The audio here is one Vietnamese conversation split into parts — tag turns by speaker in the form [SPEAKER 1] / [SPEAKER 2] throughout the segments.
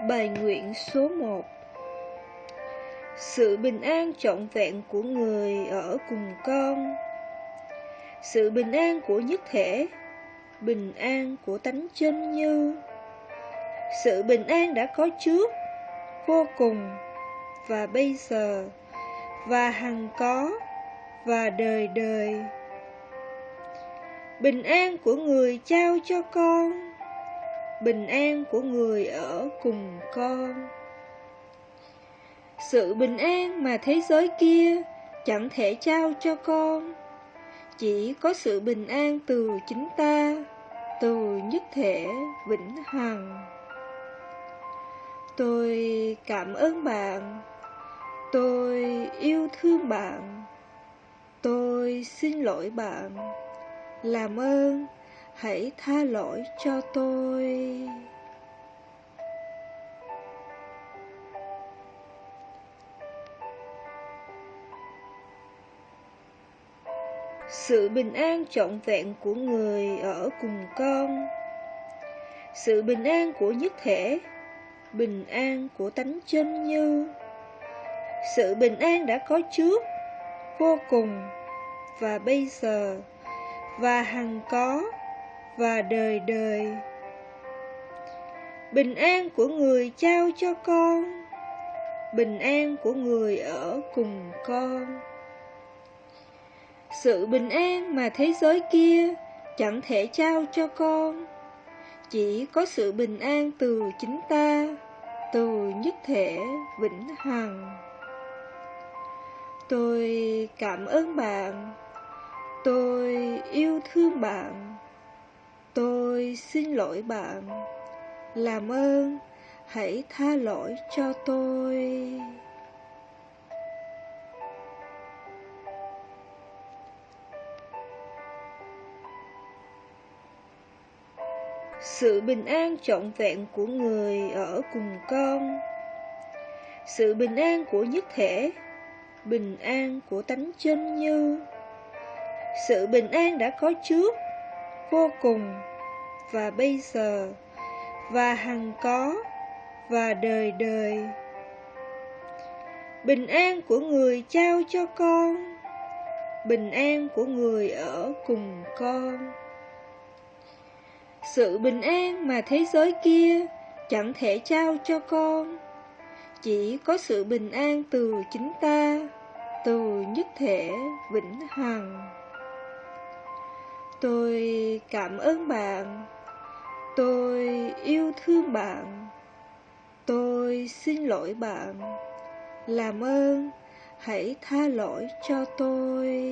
[SPEAKER 1] Bài nguyện số 1 Sự bình an trọn vẹn của người ở cùng con. Sự bình an của nhất thể. Bình an của tánh chân như. Sự bình an đã có trước, Vô cùng. Và bây giờ, Và hằng có, Và đời đời. Bình an của người trao cho con bình an của người ở cùng con. Sự bình an mà thế giới kia chẳng thể trao cho con, chỉ có sự bình an từ chính ta, từ nhất thể vĩnh hằng. Tôi cảm ơn bạn, tôi yêu thương bạn, tôi xin lỗi bạn, làm ơn hãy tha lỗi cho tôi. Sự bình an trọn vẹn của người ở cùng con. Sự bình an của nhất thể. Bình an của tánh chân như. Sự bình an đã có trước, vô cùng. Và bây giờ, và hằng có và đời đời. Bình an của người trao cho con, bình an của người ở cùng con. Sự bình an mà thế giới kia chẳng thể trao cho con, chỉ có sự bình an từ chính ta, từ nhất thể vĩnh hằng. Tôi cảm ơn bạn, tôi yêu thương bạn Tôi xin lỗi bạn. Làm ơn, Hãy tha lỗi cho tôi. Sự bình an trọn vẹn của người ở cùng con. Sự bình an của nhất thể. Bình an của tánh chân như. Sự bình an đã có trước vô cùng. Và bây giờ, và hằng có, và đời đời. Bình an của người trao cho con, bình an của người ở cùng con. Sự bình an mà thế giới kia chẳng thể trao cho con. Chỉ có sự bình an từ chính ta, từ nhất thể vĩnh hằng. Tôi cảm ơn bạn. Tôi yêu thương bạn. Tôi xin lỗi bạn. Làm ơn, Hãy tha lỗi cho tôi.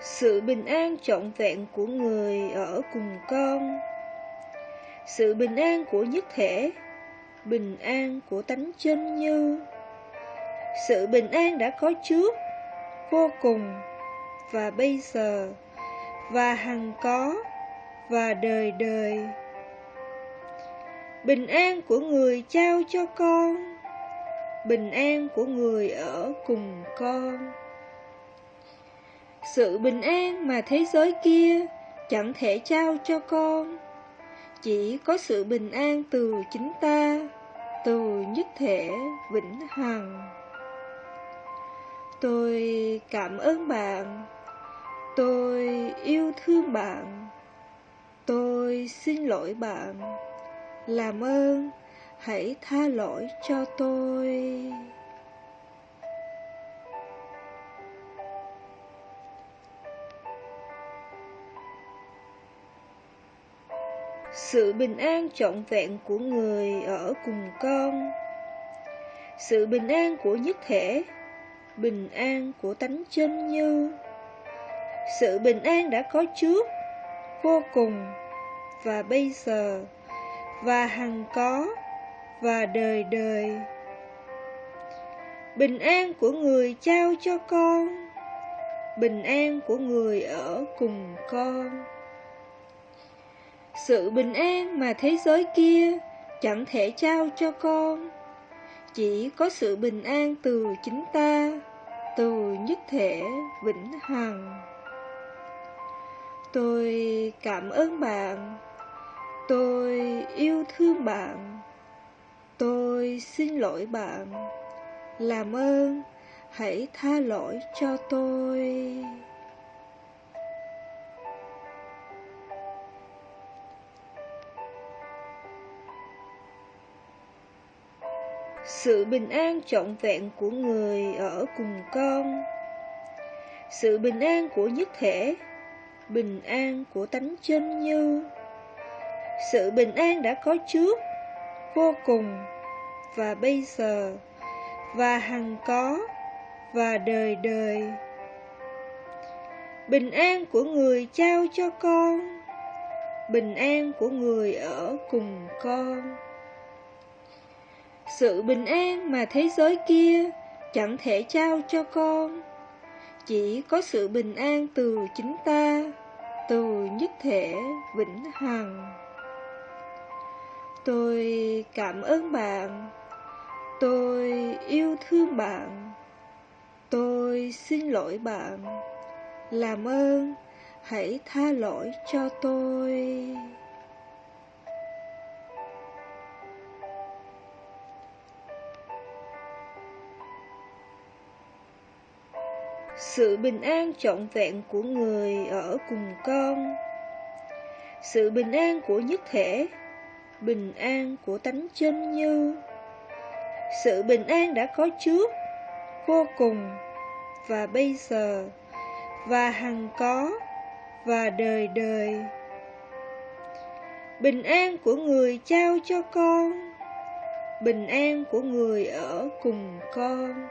[SPEAKER 1] Sự bình an trọn vẹn của người ở cùng con. Sự bình an của nhất thể bình an của tánh chân như. Sự bình an đã có trước vô cùng và bây giờ và hằng có và đời đời. Bình an của người trao cho con bình an của người ở cùng con. Sự bình an mà thế giới kia chẳng thể trao cho con chỉ có sự bình an từ chính ta, từ nhất thể vĩnh hằng. Tôi cảm ơn bạn, tôi yêu thương bạn, tôi xin lỗi bạn, làm ơn hãy tha lỗi cho tôi. Sự bình an trọn vẹn của người ở cùng con. Sự bình an của nhất thể. Bình an của tánh chân như. Sự bình an đã có trước, vô cùng. Và bây giờ, và hằng có, và đời đời. Bình an của người trao cho con. Bình an của người ở cùng con sự bình an mà thế giới kia chẳng thể trao cho con Chỉ có sự bình an từ chính ta từ nhất thể vĩnh hằng. Tôi cảm ơn bạn. Tôi yêu thương bạn. Tôi xin lỗi bạn. Làm ơn, hãy tha lỗi cho tôi. Sự bình an trọn vẹn của người ở cùng con. Sự bình an của nhất thể, bình an của tánh chân như. Sự bình an đã có trước, vô cùng, và bây giờ, và hằng có, và đời đời. Bình an của người trao cho con, bình an của người ở cùng con sự bình an mà thế giới kia chẳng thể trao cho con. Chỉ có sự bình an từ chính ta, Từ nhất thể vĩnh hằng. Tôi cảm ơn bạn. Tôi yêu thương bạn. Tôi xin lỗi bạn. Làm ơn, hãy tha lỗi cho tôi. Sự bình an trọn vẹn của người ở cùng con. Sự bình an của nhất thể. Bình an của tánh chân như. Sự bình an đã có trước, vô cùng. Và bây giờ, và hằng có, và đời đời. Bình an của người trao cho con. Bình an của người ở cùng con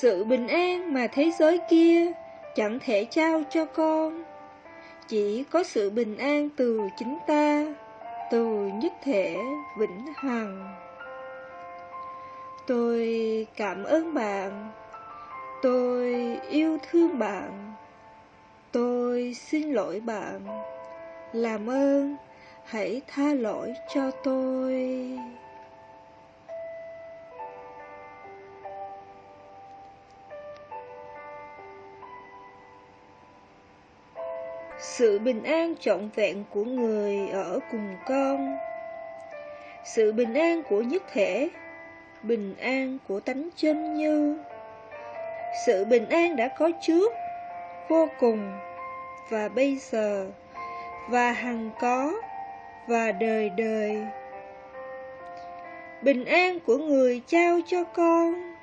[SPEAKER 1] sự bình an mà thế giới kia chẳng thể trao cho con. Chỉ có sự bình an từ chính ta, Từ nhất thể vĩnh hằng. Tôi cảm ơn bạn. Tôi yêu thương bạn. Tôi xin lỗi bạn. Làm ơn, hãy tha lỗi cho tôi. Sự bình an trọn vẹn của người ở cùng con. Sự bình an của nhất thể. Bình an của tánh chân như. Sự bình an đã có trước, vô cùng. Và bây giờ, và hằng có, và đời đời. Bình an của người trao cho con.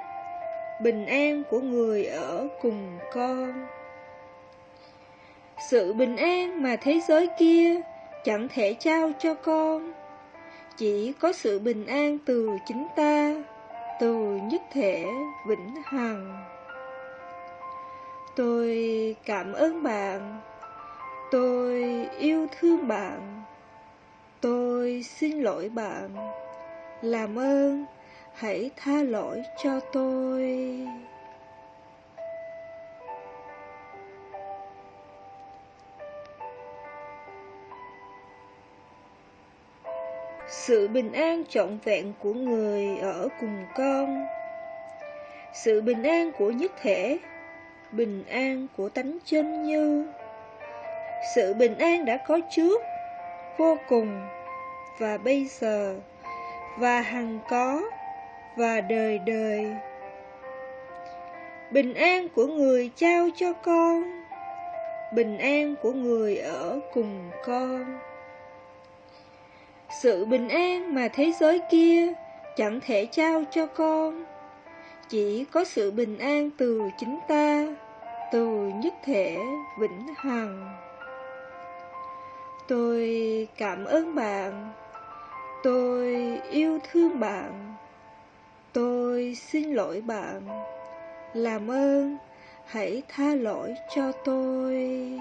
[SPEAKER 1] Bình an của người ở cùng con sự bình an mà thế giới kia chẳng thể trao cho con. Chỉ có sự bình an từ chính ta, Từ nhất thể vĩnh hằng. Tôi cảm ơn bạn. Tôi yêu thương bạn. Tôi xin lỗi bạn. Làm ơn, hãy tha lỗi cho tôi. Sự bình an trọn vẹn của người ở cùng con. Sự bình an của nhất thể. Bình an của tánh chân như. Sự bình an đã có trước, vô cùng. Và bây giờ, và hằng có, và đời đời. Bình an của người trao cho con. Bình an của người ở cùng con sự bình an mà thế giới kia chẳng thể trao cho con. Chỉ có sự bình an từ chính ta, Từ nhất thể vĩnh hằng. Tôi cảm ơn bạn. Tôi yêu thương bạn. Tôi xin lỗi bạn. Làm ơn, hãy tha lỗi cho tôi.